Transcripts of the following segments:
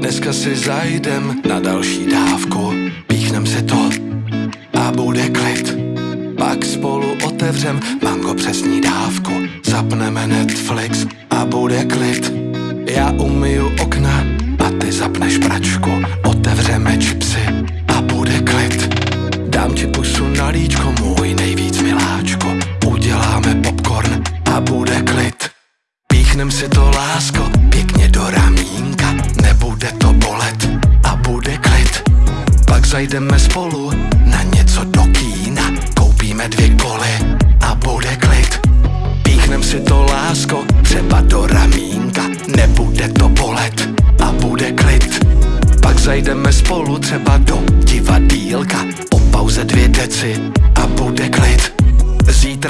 Dneska si zajdem na další dávku, píchnem si to a bude klid. Pak spolu otevřem mango přes dávku, zapneme Netflix a bude klid. Já umyju okna a ty zapneš pračku, a bude klid. Píchnem si to lásko, pěkně do ramínka Nebude to bolet a bude klid. Pak zajdeme spolu na něco do kína Koupíme dvě koly a bude klid. Píchnem si to lásko, třeba do ramínka Nebude to bolet a bude klid. Pak zajdeme spolu třeba do divadílka Po pauze dvě deci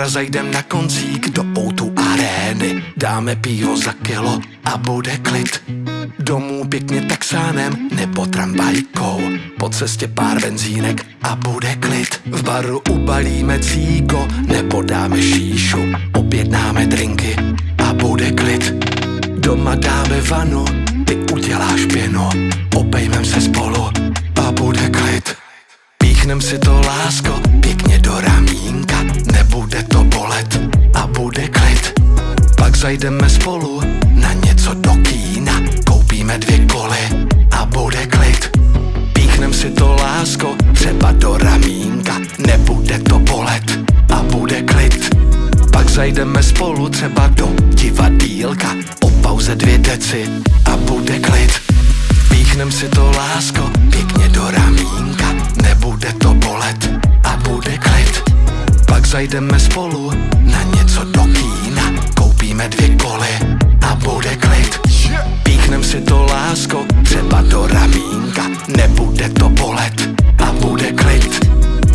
Zítra zajdem na koncík do outu arény. Dáme pivo za kilo a bude klid. Domů pěkně taxánem nebo tramvajkou. Po cestě pár benzínek a bude klid. V baru ubalíme cíko nebo dáme šíšu. Objednáme drinky a bude klid. Doma dáme vanu, ty uděláš pěnu. Obejmem se spolu a bude klid Píchnem si to lásko pěkně do ramínka. Nebude to bolet a bude klid. Pak zajdeme spolu na něco do kína. Koupíme dvě koly a bude klid. Píchnem si to lásko třeba do ramínka. Nebude to bolet a bude klid. Pak zajdeme spolu třeba do divadílka O pauze dvě deci a bude klid zajdeme spolu na něco do kína. Koupíme dvě koly a bude klid. Píchnem si to lásko třeba do ramínka. Nebude to bolet a bude klid.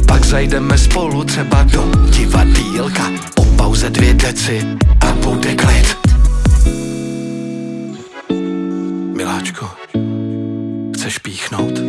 Pak zajdeme spolu třeba do divadílka Po pauze dvě deci a bude klid. Miláčko, chceš píchnout?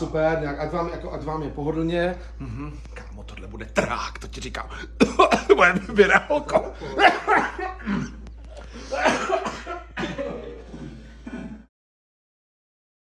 Super, nějak, ať vám, jako, ať vám je pohodlně. Mhm. Kámo, tohle bude trák, to ti říkám. Bude vyběrá oko.